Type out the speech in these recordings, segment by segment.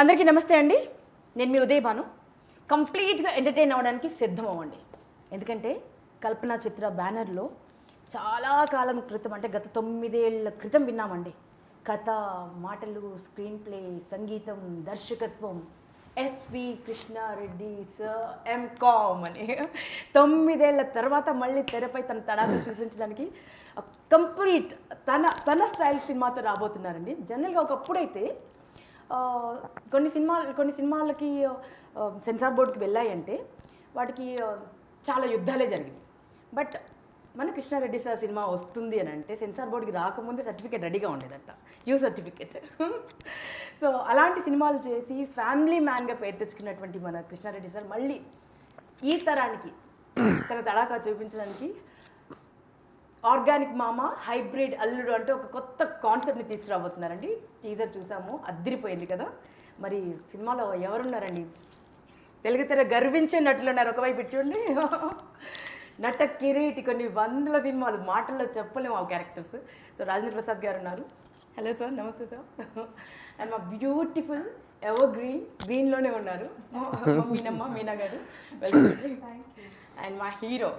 అందరికీ నమస్తే అండి. నేను మీ ఉదయ్ భాను కంప్లీట్గా ఎంటర్టైన్ అవ్వడానికి సిద్ధం అవ్వండి ఎందుకంటే కల్పన చిత్ర బ్యానర్లో చాలా కాలం క్రితం అంటే గత తొమ్మిదేళ్ళ క్రితం విన్నామండి. కథ మాటలు స్క్రీన్ ప్లే సంగీతం దర్శకత్వం. ఎస్వి కృష్ణారెడ్డి సార్ ఎంకామ్ అని. తొమ్మిదేళ్ళ తర్వాత మళ్ళీ తెరపై తన తడాలు చూపించడానికి కంప్లీట్ తన తన స్టైల్ సినిమాతో రాబోతున్నారండి. జనరల్గా ఒకప్పుడైతే కొన్ని సినిమాలు కొన్ని సినిమాలకి సెన్సార్ బోర్డుకి వెళ్ళాయంటే వాటికి చాలా యుద్ధాలే జరిగింది బట్ మన కృష్ణారెడ్డి సార్ సినిమా వస్తుంది అని అంటే సెన్సార్ బోర్డుకి రాకముందే సర్టిఫికేట్ రెడీగా ఉండేదంట. You certificate. సో అలాంటి సినిమాలు చేసి ఫ్యామిలీ మ్యాన్గా పేరు తెచ్చుకున్నటువంటి మన కృష్ణారెడ్డి సార్ మళ్ళీ ఈ తరానికి తన తడాకా చూపించడానికి ఆర్గానిక్ మామ హైబ్రిడ్ అల్లుడు అంటే ఒక కొత్త కాన్సెప్ట్ని తీసుకురాబోతున్నారండి. టీజర్ చూసాము అద్దరిపోయింది కదా. మరి సినిమాలో ఎవరున్నారండి? తెలుగుతెర గర్వించే నటులు ఉన్నారు. ఒకవైపు ఇట్టుండి నట కిరీటి కొన్ని వందల సినిమాలు మాటల్లో చెప్పలేము ఆ క్యారెక్టర్స్ సో రాజేంద్ర ప్రసాద్ గారు ఉన్నారు. హలో సార్ నమస్తే సార్ అండ్ మా బ్యూటిఫుల్ ఎవర్ గ్రీన్? గ్రీన్లోనే ఉన్నారు. మీనమ్మ మీనా గారు అండ్ మా హీరో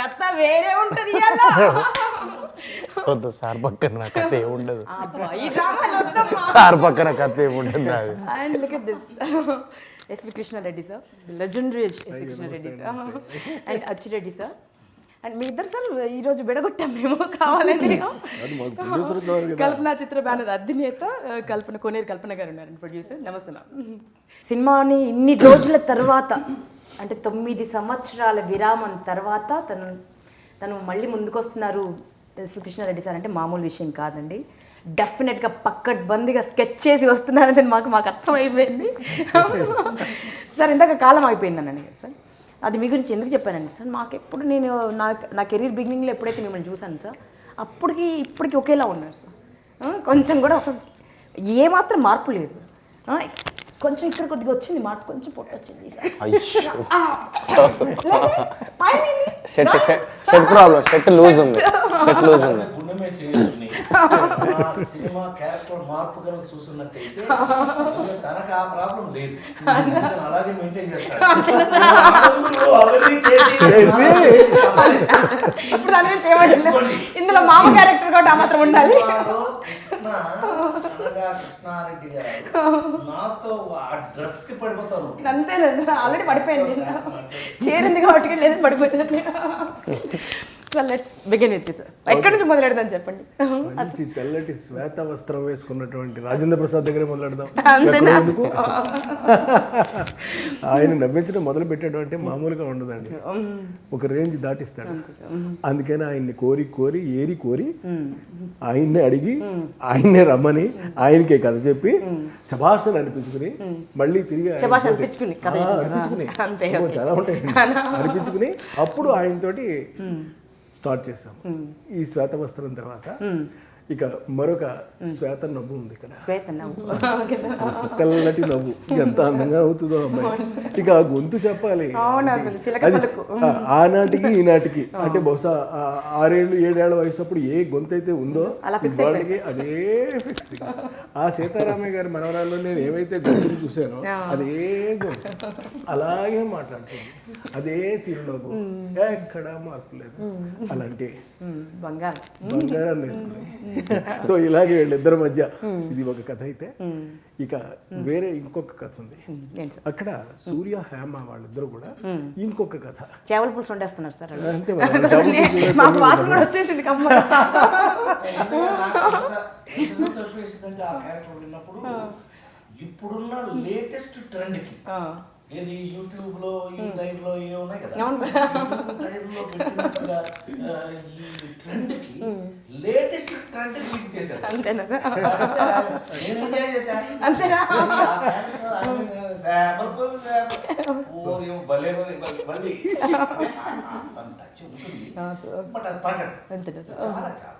కథ వేరే ఉంటది. వద్దు సార్ పక్కన నా కథ ఏముండదు. సార్ పక్కన కథ ఏముండదు and look at this S V Krishna Reddy sir legendary S V Krishna Reddy sir and Achi Reddy sir and మీ ఇద్దరు సార్ ఈ రోజు విడగొట్టాం మేము కావాలండి కల్పన చిత్ర బ్యానర్ అధినేత కల్పన కోనేరు కల్పన గారు ఉన్నారు ప్రొడ్యూసర్ నమస్తే మ్యామ్ సినిమాని ఇన్ని రోజుల తర్వాత అంటే తొమ్మిది సంవత్సరాల విరామం తర్వాత తను తను మళ్ళీ ముందుకొస్తున్నారు ఎస్వి కృష్ణారెడ్డి సార్. అంటే మామూలు విషయం కాదండి. డెఫినెట్గా పక్కడ్బందీగా స్కెచ్ చేసి వస్తున్నారని మాకు మాకు అర్థమైపోయింది. సార్ ఇందాక కాలం అయిపోయిందనండి సార్. అది మీ గురించి ఎందుకు చెప్పానండి సార్? మాకు ఎప్పుడు నేను నా నా కెరీర్ బిగినింగ్లో ఎప్పుడైతే మిమ్మల్ని చూశాను సార్ అప్పటికి ఇప్పటికి ఒకేలా ఉన్నారు సార్. కొంచెం కూడా అసలు ఏమాత్రం మార్పు లేదు. కొంచెం ఇక్కడ కొద్దిగా వచ్చింది మార్పు కొంచెం పొట్ట వచ్చింది. ప్రాబ్లం లూజ్ ఉంది లూజ్ ఉంది. సినిమా క్యారెక్టర్ మార్పు కనుక చూస్తున్నట్టయితే తనకు ఆ ప్రాబ్లం లేదు. అలాగే మెయింటైన్ చేస్తాడు. ఇందులో మామ క్యారెక్టర్ కూడా మాత్రం ఉండాలి. సినిమాలో కృష్ణ అనగా కృష్ణారెడ్డి గారు. నాతో ఆ డ్రెస్కి పడిపోతాను. అంతే ఆల్రెడీ పడిపోయింది చేరింది కాబట్టి లేదు పడిపోతుంది so let's begin with sir. ఎక్కడి నుంచి మొదలెడదాం చెప్పండి? మంచి తెల్లటి శ్వేత వస్త్రం వేసుకున్నటువంటి రాజేంద్ర ప్రసాద్ దగ్గరే మొదలెడదాం. ఆయన నవ్వించడం మొదలు పెట్టడం అంటే మామూలుగా ఉండదండి. ఒక రేంజ్ దాటిస్తాడు. అందుకని ఆయన్ని కోరి కోరి ఏరి కోరి ఆయన్నే అడిగి ఆయన్నే రమ్మని ఆయనకే కథ చెప్పి శభాషణ అనిపించుకుని మళ్ళీ తిరిగి అనిపించుకుని. చాలా ఉంటాయి అనిపించుకుని అప్పుడు ఆయనతోటి స్టార్ట్ చేసాం ఈ శ్వేత వస్త్రం తర్వాత ఇక మరొక శ్వేత నవ్వు ఉంది ఇక్కడ. తెల్లటి నవ్వు. ఎంత అందంగా అవుతుందో అమ్మాయి. ఇక ఆ గొంతు చెప్పాలి. అది ఆనాటికి ఈనాటికి. అంటే బహుశా ఆరేళ్ళు ఏడేళ్ళ వయసు అప్పుడు ఏ గొంతు అయితే ఉందో వాళ్ళకి అదే ఫిక్స్ ఆ సీతారామయ్య గారి మనవరాల్లో నేను ఏవైతే గొంతులు చూశానో అదే అలాగే మాట్లాడుతుంది. అదే చిరునవ్వు ఎక్కడా మార్పు లేదు. అలాంటి బంగారం. బంగారాన్ని వేసుకుని. సో ఇలాగే వీళ్ళిద్దరి మధ్య ఇది ఒక కథ అయితే ఇక వేరే ఇంకొక కథ ఉంది. అక్కడ సూర్య హేమ వాళ్ళిద్దరు కూడా ఇంకొక కథ. చేపల పులుసు వండేస్తున్నారు సార్. అంతే వచ్చేసింది ఇప్పుడున్న లేటెస్ట్ ట్రెండ్కి ఏది? యూట్యూబ్లో ఈ టైప్లో ఏ ఉన్నాయి కదా? లో పెట్టినట్టుగా ఈ ట్రెండ్కి లేటెస్ట్ ట్రెండ్ ఫీడ్ చేశారు. అంతేనా నేను ఎంజాయ్ భలే మళ్ళీ అంత ఉంటుంది బట్ అది చాలా చాలా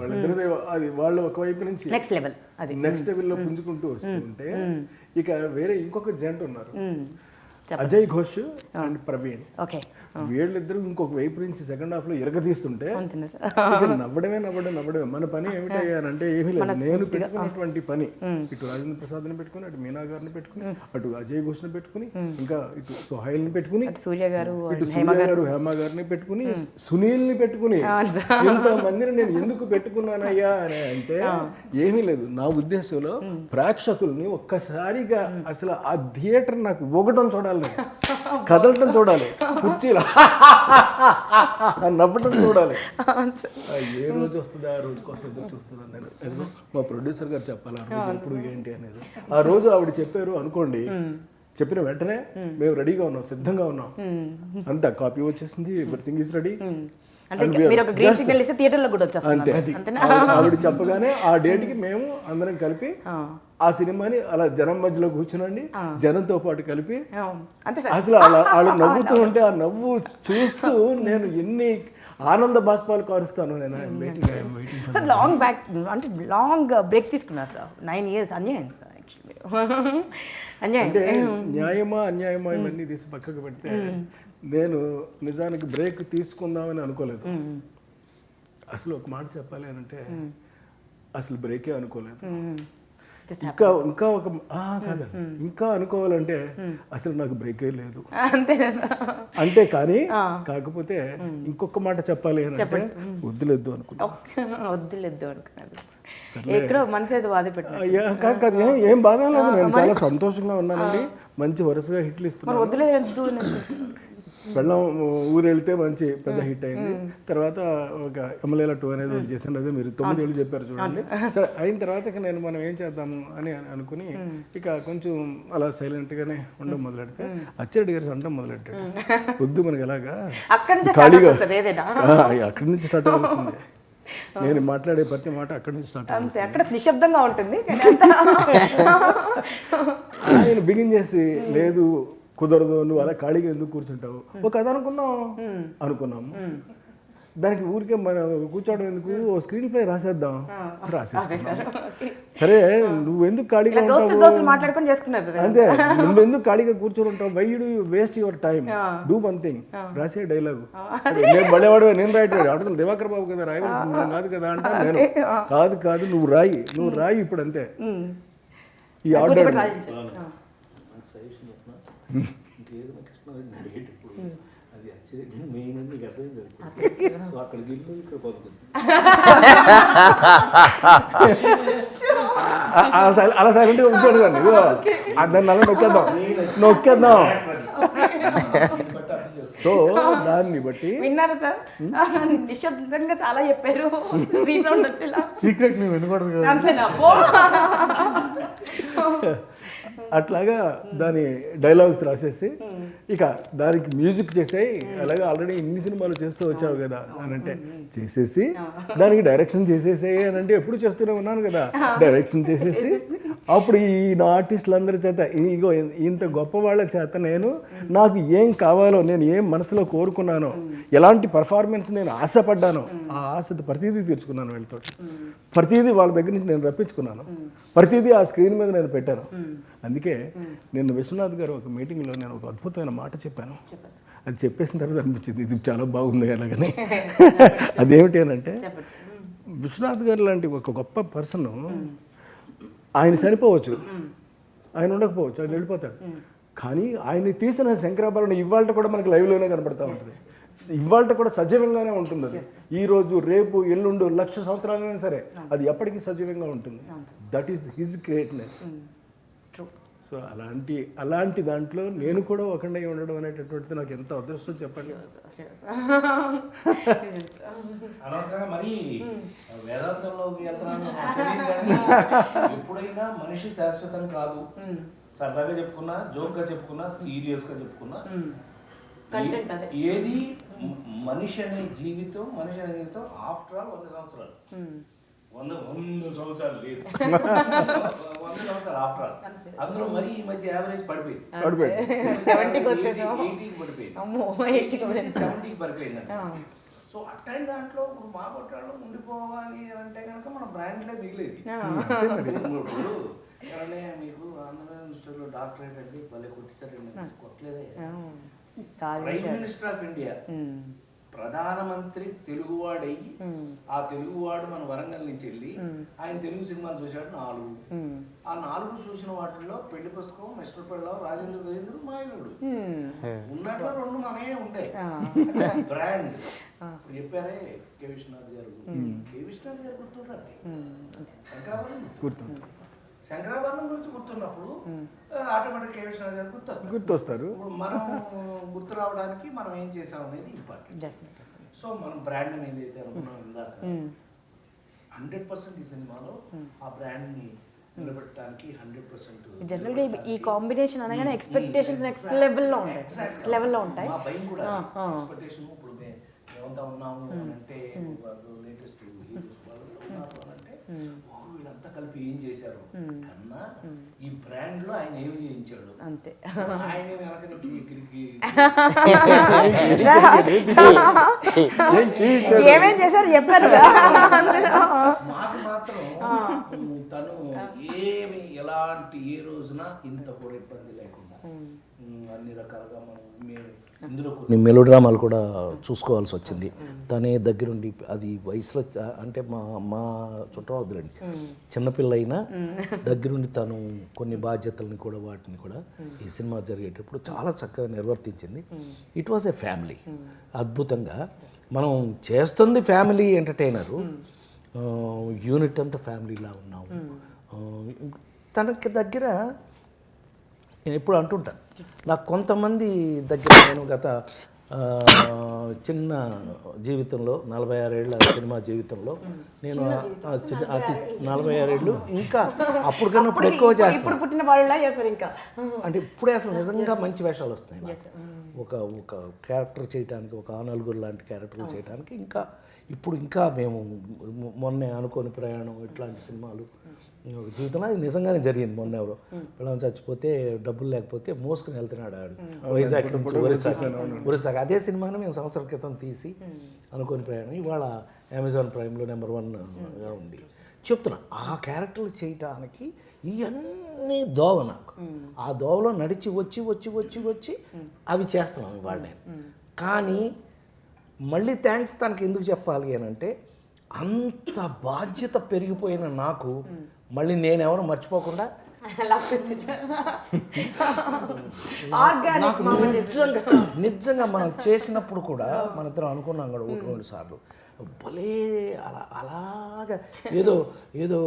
వాళ్ళిద్దరిది అది వాళ్ళు ఒకవైపు నుంచి నెక్స్ట్ లెవెల్ అది. నెక్స్ట్ లెవెల్లో పుంజుకుంటూ వస్తుంటే ఇక వేరే ఇంకొక జంట ఉన్నారు. అజయ్ ఘోష్ అండ్ ప్రవీణ్. ఓకే వీళ్ళిద్దరూ ఇంకొక వైపు నుంచి సెకండ్ హాఫ్లో ఇరగదీస్తుంటే నవ్వడమే నవ్వడం నవ్వడమే. మన పని ఏమిటయ్యానంటే ఏమీ లేదు. నేను పెట్టుకున్నటువంటి పని. ఇటు రాజేంద్ర ప్రసాద్ని పెట్టుకుని అటు మీనా గారిని పెట్టుకుని అటు అజయ్ ఘోష్ని పెట్టుకుని ఇంకా ఇటు సుహైల్ని పెట్టుకుని సూర్య గారు ఇటు సూర్య గారు. హేమ గారిని పెట్టుకుని సునీల్ని పెట్టుకుని ఇంత మందిని నేను ఎందుకు పెట్టుకున్నానయ్యా అని అంటే ఏమీ లేదు. నా ఉద్దేశంలో ప్రేక్షకుల్ని ఒక్కసారిగా అసలు ఆ థియేటర్ నాకు ఊగటం చూడాలి. కదలటం చూడాలి. కుర్చీలో. నవ్వటం చూడాలి. ఆ, ఏ రోజు వస్తుందో? ఆ రోజు కోసం ఎదురు చూస్తున్నాను నేను. మా ప్రొడ్యూసర్ గారు చెప్పాలి ఆ రోజు ఎప్పుడు ఏంటి అనేది. ఆ రోజు ఆవిడ చెప్పారు అనుకోండి చెప్పిన వెంటనే మేము. రెడీగా ఉన్నాం సిద్ధంగా ఉన్నాం. అంతా కాపీ వచ్చేసింది ఎవ్రీథింగ్ ఈస్ రెడీ అంతే. ఆవిడ- చెప్పగానే ఆ డేట్కి మేము అందరం కలిపి ఆ. సినిమాని అలా జనం మధ్యలో కూర్చునండి. జనంతో పాటు కలిపి అసలు అలా వాళ్ళు నవ్వుతూ ఉంటే ఆ నవ్వు చూస్తూ నేను ఎన్ని ఆనంద బాష్పాలు కారుస్తాను నేను waiting. సార్ లాంగ్ బ్యాక్ అంటే లాంగ్ బ్రేక్ తీసుకున్నారు సార్. నైన్ ఇయర్స్ అన్యాయం సార్ యాక్చువల్లీ అన్యాయం. అంటే న్యాయమా అన్యాయమా ఇవన్నీ తీసి పక్కకు పెడితే నేను నిజానికి బ్రేక్ తీసుకుందామని అనుకోలేదు. అసలు ఒక మాట చెప్పాలి అంటే అసలు బ్రేకే అనుకోలేదు. ఇంకా ఇంకా ఒక కాదండి ఇంకా అనుకోవాలంటే అసలు నాకు బ్రేకే లేదు. అంటే కానీ కాకపోతే ఇంకొక మాట చెప్పాలి అని అంటే వద్దులేదు అనుకున్నా. వద్దులేదు అనుకున్నాను. ఏం- బాధ లేదు. నేను చాలా సంతోషంగా ఉన్నానండి. మంచి వరుసగా హిట్లు ఇస్తున్నాను. ఊరు వెళ్తే మంచి పెద్ద హిట్ అయింది. తర్వాత ఒక ఎమ్మెల్యేల టూ అనేది ఒకటి చేశాను. అదే మీరు తొమ్మిది ఏళ్ళు చెప్పారు చూడండి. సరే అయిన తర్వాత నేను మనం ఏం చేద్దాము అని అనుకుని ఇక కొంచెం అలా సైలెంట్ గానే ఉండడం మొదలెడితే అచ్చిరెడ్డి గారు అంటాం మొదలెట్టాడు. వద్దు మనకి ఎలాగా? అక్కడి నుంచి స్టార్ట్ ఖాళీగా అవుతుంది అక్కడి నుంచి స్టార్ట్ అవ్వాల్సిందే. నేను మాట్లాడే ప్రతి మాట అక్కడి నుంచి స్టార్ట్ అంతే అక్కడ నిశ్శబ్దంగా ఉంటుంది. ఆయన బిగిన్ చేసి లేదు కుదరదు నువ్వు అలా ఖాళీగా ఎందుకు కూర్చుంటావు? ఒక కథ అనుకుందాం. అనుకున్నాము దానికి ఊరికే మనం కూర్చోవడం ఎందుకు? ఓ స్క్రీన్ ప్లే రాసేద్దాం. రాసేస్తాం సరే నువ్వు ఎందుకు ఖాళీగా ఉంటావు? అంతే. నువ్వు ఎందుకు ఖాళీగా కూర్చొని ఉంటావు? Why you waste your time do one thing రాసే డైలాగు నేను బడేవాడు నేను రాయట్లేదు. అడుగుతాను దివాకర్ బాబు కదా రాయవలసింది. కాదు కదా అంటే నేను. కాదు కాదు నువ్వు రాయి. నువ్వు రాయి ఇప్పుడు అంతే. ఈ ఆర్డర్ కూర్చోబెట్టి రాయించారు. ఆ. నాకు సజెషన్ చెప్పిన ఇంకేదైనా కృష్ణారెడ్డి అడిగేటప్పుడు అది యాక్చువల్లీ మెయిన్ అని నీకు అర్థం కాదు సో అక్కడికి ఇక్కడ అలా దాన్ని అలా నొక్కేద్దాం నొక్కేద్దాం సో దాన్ని బట్టి విన్నారా సార్ నిశ్శబ్దంగా చాలా చెప్పారు రీసౌండ్ వచ్చేలా సీక్రెట్ నువ్వు వినకూడదు కదా అంతేనా పో. అట్లాగా దాని డైలాగ్స్ రాసేసి ఇక దానికి మ్యూజిక్ చేసాయి అలాగే ఆల్రెడీ ఇన్ని సినిమాలు చేస్తూ వచ్చావు కదా అని అంటే చేసేసి దానికి డైరెక్షన్ చేసేసాయి అని అంటే ఎప్పుడు చేస్తూనే ఉన్నాను కదా. డైరెక్షన్ చేసేసి అప్పుడు ఈ నా ఆర్టిస్టులందరి చేత ఇగో ఇంత గొప్ప వాళ్ళ చేత నేను నాకు ఏం కావాలో నేను ఏం మనసులో కోరుకున్నానో ఎలాంటి పర్ఫార్మెన్స్ నేను ఆశపడ్డానో ఆ ఆశతో ప్రతిదీ తీర్చుకున్నాను వీళ్ళతో ప్రతిదీ వాళ్ళ దగ్గర నుంచి నేను రప్పించుకున్నాను. ప్రతిదీ ఆ స్క్రీన్ మీద నేను పెట్టాను. అందుకే నిన్న విశ్వనాథ్ గారు ఒక మీటింగ్లో నేను ఒక అద్భుతమైన మాట చెప్పాను. అది చెప్పేసిన తర్వాత అనిపించింది ఇది చాలా బాగుంది అలాగని. అదేమిటి అని అంటే విశ్వనాథ్ గారు లాంటి ఒక గొప్ప పర్సన్ ఆయన చనిపోవచ్చు. ఆయన ఉండకపోవచ్చు ఆయన వెళ్ళిపోతాడు. కానీ ఆయన్ని తీసిన శంకరాభరణం ఇవాళ కూడా మనకి లైవ్లోనే కనబడతా ఉంటుంది. ఇవాళ కూడా సజీవంగానే ఉంటుంది అది ఈ రోజు రేపు ఎల్లుండు లక్ష సంవత్సరాలైనా సరే అది ఎప్పటికీ సజీవంగా ఉంటుంది. That is his greatness so అలాంటి అలాంటి దాంట్లో నేను కూడా ఒకటే ఉండడం అనేటటువంటిది నాకు ఎంత అదృష్టం చెప్పండి. అనవసరంగా మరి వేదాంతంలోకి వెళ్తున్నాను నాకు తెలియదు కానీ ఎప్పుడైనా మనిషి శాశ్వతం కాదు. సరదాగా చెప్పుకున్నా జోక్గా చెప్పుకున్నా. సీరియస్గా చెప్పుకున్నా. ఏది మనిషి అనే జీవితం మనిషి అనే జీవితం ఆఫ్టర్ ఆల్ వంద సంవత్సరాలు. వంద వంద సంవత్సరాలు లేదు. వంద సంవత్సరాలు ఆఫ్టర్ ఆల్ అందులో మరి ఈ మధ్య యావరేజ్ పడిపోయింది. పడిపోయాడు సెవెంటీకి వచ్చేసాం. ఎయిటీకి పడిపోయింది. అమ్మో ఎయిటీకి వచ్చేసాం సెవెంటీకి పడిపోయింది. సో అట్లాంటి దాంట్లో ఇప్పుడు మా కొట్టాడు ఉండిపోవాలి అంటే కనుక మన బ్రాండ్లే మిగిలేదు. ఇప్పుడు ఎవరన్నా మీకు ఆంధ్రప్రదేశ్ మినిస్టర్లో డాక్టరేట్ అండి భలే కొట్టిస్తారండి కొట్టలేదే. Prime minister of India. ప్రధానమంత్రి తెలుగువాడయ్యి ఆ తెలుగువాడు మన వరంగల్ నుంచి వెళ్ళి ఆయన తెలుగు సినిమాలు చూశాడు నాలుగు. ఆ నాలుగు చూసిన వాటిల్లో పెళ్ళి పుస్తకం మిస్టర్ పెళ్ళం రాజేంద్ర గజేంద్ర మాయనుడు. ఉన్నట్లో రెండు మనమే ఉంటాయి. బ్రాండ్. ఇప్పుడు చెప్పారే కే విశ్వనాథ్ గారు. కే విశ్వనాథ్ గారు ఉమ్. శంకరాభరణం గురించి గుర్తున్నప్పుడు ఆటోమేటిక్ కే విశ్వనాథ్ గారు గుర్తొస్తారు. గుర్తొస్తారు. ఇప్పుడు మనం గుర్తు రావడానికి మనం ఏం చేసాం అనేది ఇంపార్టెంట్. సో మనం బ్రాండ్ అని ఏదైతే అనుకున్నాం ఇందాక. హండ్రెడ్ పర్సెంట్ ఈ సినిమాలో ఆ బ్రాండ్ని నిలబెట్టడానికి హండ్రెడ్ పర్సెంట్ జనరల్గా ఈ- కాంబినేషన్ అనగానే ఎక్స్పెక్టేషన్స్ నెక్స్ట్ లెవెల్లో ఉంటాయి. లెవెల్లో ఉంటాయి. భయం కూడా. ఎక్స్పెక్టేషన్ ఇప్పుడు మేమంతా ఉన్నాము అంటే లేటెస్ట్ హీరోస్ వాళ్ళు ఉన్నారు అంటే కలిపి ఏం చేశారు? కన్నా ఈ బ్రాండ్లో ఆయన ఏమి చేయించాడు? అంతే. ఆయన వెనక నుంచి ఎగిరికి ఏమేం చేశారు? చెప్పారు. మాకు మాత్రం తను ఏమి ఎలాంటి ఏ రోజున ఇంత కూడా ఇబ్బంది లేకుండా అన్ని రకాలుగా మనం మేము కొన్ని మెలో డ్రామాలు కూడా చూసుకోవాల్సి వచ్చింది. తనే దగ్గరుండి అది వయసులో అంటే మా మా చుట్టవద్దులండి. చిన్నపిల్ల అయినా దగ్గరుండి తను కొన్ని బాధ్యతల్ని కూడా వాటిని కూడా ఈ సినిమా జరిగేటప్పుడు చాలా చక్కగా నిర్వర్తించింది. ఇట్ వాజ్ ఎ ఫ్యామిలీ అద్భుతంగా మనం చేస్తుంది ఫ్యామిలీ ఎంటర్టైనరు యూనిట్ అంతా ఫ్యామిలీలా ఉన్నాము. తనకి దగ్గర నేను ఎప్పుడు అంటుంటాను నాకు కొంతమంది దగ్గర నేను గత చిన్న జీవితంలో నలభై ఆరేళ్ళ సినిమా జీవితంలో నేను అతి నలభై ఆరేళ్ళు ఇంకా అప్పుడు కన్నా ఇప్పుడు ఎక్కువ చేస్తాను. ఇప్పుడు పుట్టిన వాళ్ళ చేస్తారు ఇంకా. అంటే ఇప్పుడే అసలు నిజంగా మంచి వేషాలు వస్తాయి నాకు. ఒక ఒక క్యారెక్టర్ చేయడానికి ఒక ఆనలుగురు లాంటి క్యారెక్టర్లు చేయడానికి ఇంకా ఇప్పుడు ఇంకా మేము మొన్నే అనుకోని ప్రయాణం ఇట్లాంటి సినిమాలు ఒక జీవితంలో అది నిజంగానే జరిగింది మొన్న ఎవరో. పిల్లలు చచ్చిపోతే డబ్బులు లేకపోతే మోసుకుని వెళ్తున్నాడు ఆడు. వైజాగ్ నుంచి ఒరిస్సా. ఒరిస్సాకి అదే సినిమాని మేము సంవత్సరం క్రితం తీసి అనుకోని ప్రయాణం. ఇవాళ అమెజాన్ ప్రైమ్లో నెంబర్ వన్గా ఉంది. చెప్తున్నా ఆ క్యారెక్టర్లు చేయటానికి ఇవన్నీ దోవ నాకు. ఆ దోవలో నడిచి వచ్చి వచ్చి వచ్చి వచ్చి అవి చేస్తున్నాను ఇవాళ నేను. కానీ మళ్ళీ థ్యాంక్స్ తనకి ఎందుకు చెప్పాలి అని అంటే అంత బాధ్యత పెరిగిపోయిన నాకు మళ్ళీ నేనెవరు మర్చిపోకుండా ఆర్గానిక్ నాకు నిజంగా నిజంగా మనం చేసినప్పుడు కూడా మన ఇద్దరం అనుకున్నాం కూడా ఒకటి రెండు సార్లు. భలే అలా అలాగా. ఏదో ఏదో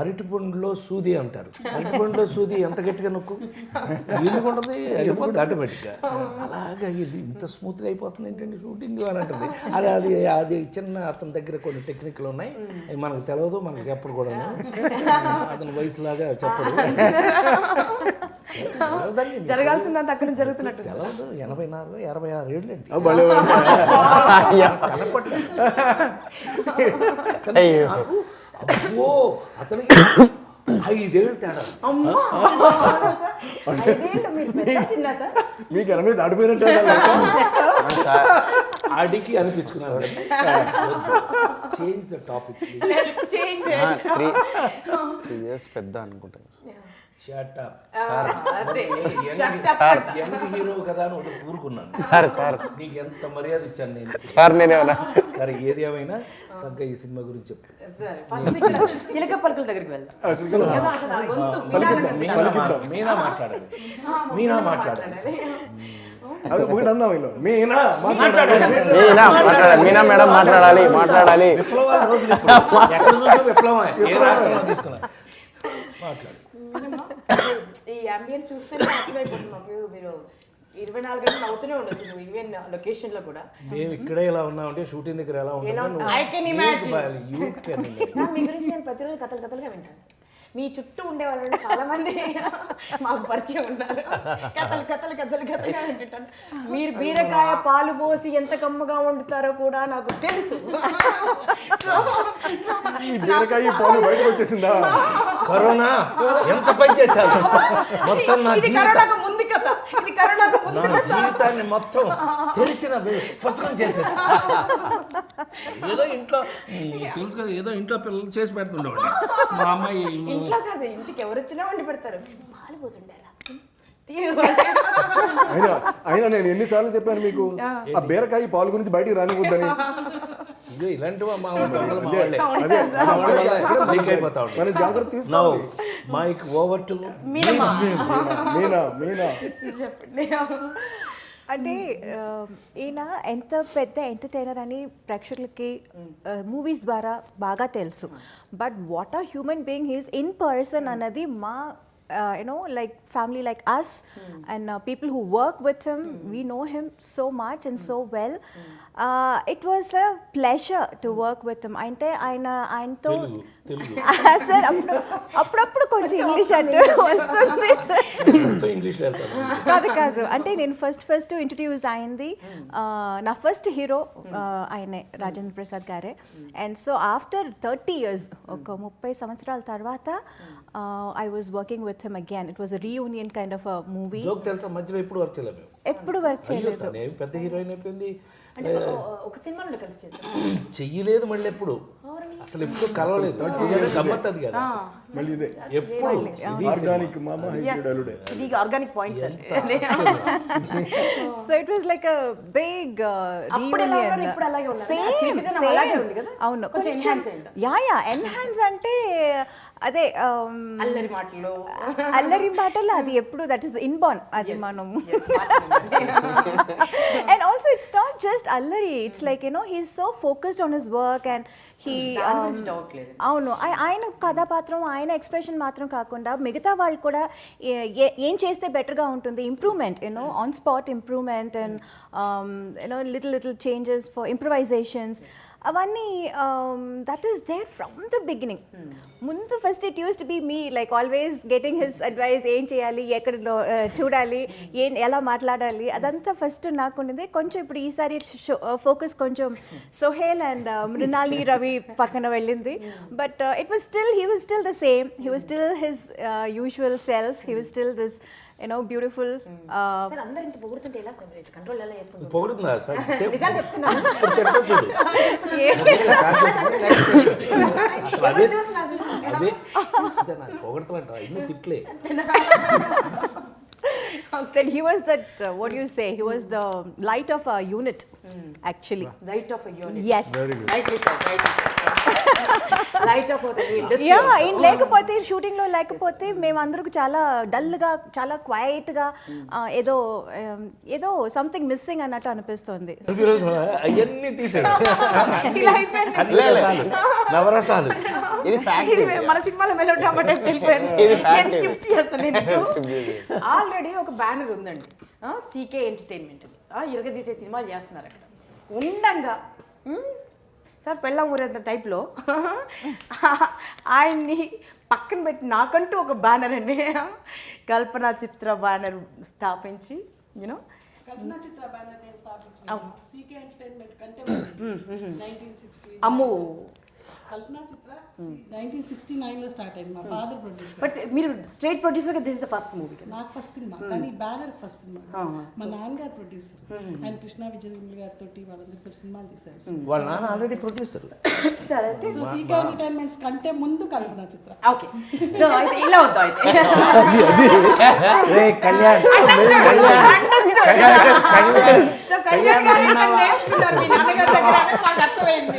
అరటిపండులో సూది అంటారు. అరటిపండులో సూది ఎంత గట్టిగా నొక్కు? ఎందుకు ఉంటుంది వెళ్ళిపోతుంది ఆటోమేటిక్గా. అలాగా వెళ్ళి ఇంత స్మూత్గా అయిపోతుంది ఏంటండి షూటింగ్ అని అంటుంది. అది అది అది చిన్న అతని దగ్గర కొన్ని టెక్నిక్లు ఉన్నాయి. అవి మనకు తెలియదు మనకు చెప్పడు కూడా అతని వయసులాగా చెప్పడు. జరగాల్సిందంత అక్కడ జరుగుతున్నట్టు. తెలవదు ఎనభై నాలుగు ఎనభై ఆరు ఏళ్ళు అండి నాకు అబ్బో అతనికి ఐదేళ్ళు తేడా. మీకు ఎనభై దాటిపోయినట్టు అడిగి అనిపించుకున్నాను. Change the topic change three years పెద్ద అనుకుంటాను యంగ్ హీరో కదా అని ఒకటి ఊరుకున్నాను. సార్ సార్ నీకు ఎంత మర్యాద ఇచ్చాను నేను? సార్ నేనేమన్నా సరే ఏది ఏమైనా చక్కగా ఈ సినిమా గురించి చెప్పు. సరే ఫస్ట్ ఇక్కడ చిలక పలుకుల దగ్గరికి వెళ్దాం. మీనా మాట్లాడాలి. మీనా మాట్లాడాలి. అది ఒకటి అన్నాం ఇలా మీనా మాట్లాడాలి. మాట్లాడాలి. మీనా మాట్లాడాలి. మీనా మేడం మాట్లాడాలి. మాట్లాడాలి. విప్లవాల ఏ రాష్ట్రంలో తీసుకున్నా. మాట్లాడు. ఈ అంబియన్స్ చూస్తే అర్థమైపోతుంది మాకు మీరు ఇరవై నాలుగు గంటలు అవుతూనే ఉండొచ్చు నువ్వు ఈవెన్ లొకేషన్లో కూడా. మేము ఇక్కడే ఎలా ఉన్నామంటే షూటింగ్ దగ్గర ఎలా ఉంటా-. యూ కెన్ మీ గురించి నేను ప్రతిరోజు కథలు కథలుగా వింటాను. మీ చుట్టూ ఉండే వాళ్ళు చాలా మంది మాకు పరిచయం ఉన్నారు. కథలు కథలు కథలు కథలుగా వింటుంటాను మీరు బీరకాయ పాలు పోసి ఎంత కమ్మగా వండుతారో కూడా నాకు తెలుసు. బీరకాయ పాలు బయటకు వచ్చేసిందా? కరోనా ఎంత పని చేశాను మొత్తం నా ఇది జీవితం. కరోనాకు ముందు కథ నా జీవితాన్ని మొత్తం తెరిచిన పుస్తకం చేసేసి. ఏదో ఇంట్లో తెలుసు కదా ఏదో ఇంట్లో పిల్లలు చేసి పెడుతుండేవాడు మా అమ్మాయి ఇంట్లో కాదు ఇంటికి ఎవరు వచ్చినా వండి పెడతారు. పాలు పోతుండారా. అయినా అయినా నేను ఎన్నిసార్లు చెప్పాను మీకు ఆ. బీరకాయ పాలు గురించి బయటికి రానివద్దని మనం జాగ్రత్త తీసుకోవాలి mic over to Meena Meena. చెప్పండి. అంటే ఈయన ఎంత పెద్ద ఎంటర్టైనర్ అని ప్రేక్షకులకి మూవీస్ ద్వారా బాగా తెలుసు. But what are human being he's in person అన్నది మా Uh, you know, like family like us mm. and uh, people who work with him, mm. we know him so much and mm. so well. Hmm. Uh, it was a pleasure to hmm. work with him. Ainte aina ainto sir అప్పుడు అప్పుడప్పుడు కొంచెం English అంటే వస్తుంది కాదు. కాదు అంటే నేను first first introduce అయింది నా ఫస్ట్ హీరో ఆయనే రాజేంద్ర ప్రసాద్ గారే. And so after thirty years ఒక ముప్పై సంవత్సరాల తర్వాత I was working with him again it was reunion kind of movie joke తెలుసా? మధ్యలో ఎప్పుడు వర్క్ చేయలేము మేము? ఎప్పుడు వర్క్ చేయలేదు. పెద్ద హీరోయిన్ అయిపోయింది. అంటే ఒక సినిమాలో కలిసి చేశారు చెయ్యలేదు మళ్ళీ ఎప్పుడు? అసలు ఎప్పుడు కలవలేదు. గమ్మత్ అది కదా. మళ్ళీ ఇదే. ఎప్పుడు? ఆర్గానిక్ మామ హైబ్రిడ్ అల్లుడే ఇది organic points so it was like a big ఉన్నారు, ఇప్పుడు అలాగే అలాగే ఉంది కదా? అవును. కొంచెం అయిందా? Yeah yeah. ఎన్హాన్స్ అంటే అదే um, అల్లరి మాటలు. అల్లరి మాటలు అది ఎప్పుడు? దట్ ఈస్ ఇన్బార్న్ అది మనం and also it's not just అల్లరి. It's like you know he's so focused on his work and he. అవును. ఆయ- ఆయన కథాపాత్రం ఆయన ఎక్స్ప్రెషన్ మాత్రం కాకుండా మిగతా వాళ్ళు కూడా ఏం చేస్తే బెటర్గా ఉంటుంది? Improvement you know on spot improvement and you know little little changes for improvisations అవన్నీ that is there from the beginning ముందు first it use to be me like always getting his advice ఏం చేయాలి? ఎక్కడ uh, చూడాలి? ఏం ఎలా మాట్లాడాలి? అదంతా ఫస్ట్ నాకు ఉన్నది కొంచెం ఇప్పుడు ఈసారి ఫోకస్ కొంచెం సోహేల్ అండ్ మృణాలి రవి పక్కన వెళ్ళింది. But it was still he was still the same he was still his usual self he was still this you know beautiful ఎలా కంట్రోల్ ఎలా చేసుకుంటారు? పొగుడుతుందా? సార్ నిజాలు చెప్తున్నా. ఇప్పుడు తిడతా చూడు. అసలు అదే అదే మంచిదే నాకు? పొగడతానంట ఇన్ని తిట్లే. That he was that was the light of unit actually unit yes yeah ఈయన లేకపోతే షూటింగ్లో లేకపోతే మేమందరికి చాలా డల్గా చాలా క్వైట్గా ఏదో ఏదో సంథింగ్ మిస్సింగ్ అన్నట్టు అనిపిస్తుంది. అవన్నీ తీసాడు నవరసాలు. ఇది ఇది మన సినిమాలో మెలో డ్రామా టైప్ వెళ్ళిపోయింది. ఆల్రెడీ ఒక బ్యానర్ ఉందండి. సీకే ఎంటర్టైన్మెంట్ ఇరగదీసే సినిమాలు చేస్తున్నారు అక్కడ ఉండంగా. సార్ పెళ్ళం ఊరేంత టైప్లో? ఆయన్ని పక్కన పెట్టి నాకంటూ ఒక బ్యానర్ అండి. కల్పన చిత్ర బ్యానర్ స్థాపించి యూనో అమ్ము. కల్పనా చిత్ర. నైన్టీన్ సిక్స్టీ నైన్లో స్టార్ట్ అయింది. మా ఫాదర్ ప్రొడ్యూసర్ బట్ మీరు స్టేట్ ప్రొడ్యూసర్గా this is the first movie కదా. నాకు ఫస్ట్ సినిమా కానీ బ్యానర్ ఫస్ట్ సినిమా మా నాన్నగారు ప్రొడ్యూసర్ ఆయన కృష్ణ విజయనిర్మల్ గారితో వాళ్ళందరితో సినిమాలు తీశారు. వాళ్ళ నాన్న ఆల్రెడీ ప్రొడ్యూసర్ సరే సో సీకే ఎంటర్టైన్మెంట్స్ కంటే ముందు కల్పనా చిత్ర. ఓకే సో అయితే ఇలా వద్దాం అయితే. రే కళ్యాణ్. సో కళ్యాణ్. గారు ఇక్కడ నేర్చుకున్నారు మీ నాన్నగారి దగ్గర అని మాకు అర్థమైంది.